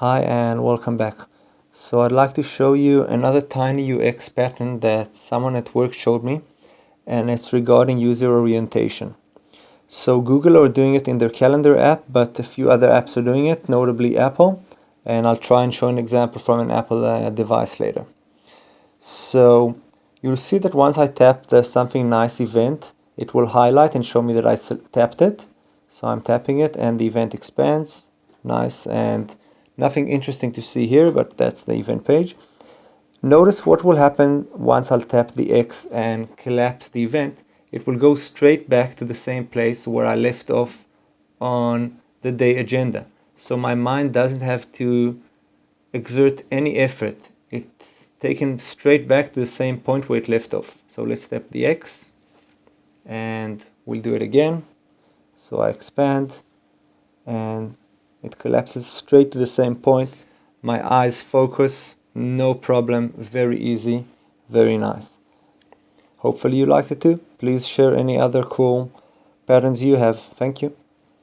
Hi and welcome back. So I'd like to show you another tiny UX pattern that someone at work showed me and it's regarding user orientation. So Google are doing it in their calendar app but a few other apps are doing it, notably Apple and I'll try and show an example from an Apple uh, device later. So you'll see that once I tap the something nice event it will highlight and show me that I tapped it. So I'm tapping it and the event expands. Nice and nothing interesting to see here, but that's the event page. Notice what will happen once I'll tap the X and collapse the event. It will go straight back to the same place where I left off on the day agenda. So my mind doesn't have to exert any effort. It's taken straight back to the same point where it left off. So let's tap the X and we'll do it again so I expand and it collapses straight to the same point. My eyes focus. No problem. Very easy. Very nice. Hopefully you liked it too. Please share any other cool patterns you have. Thank you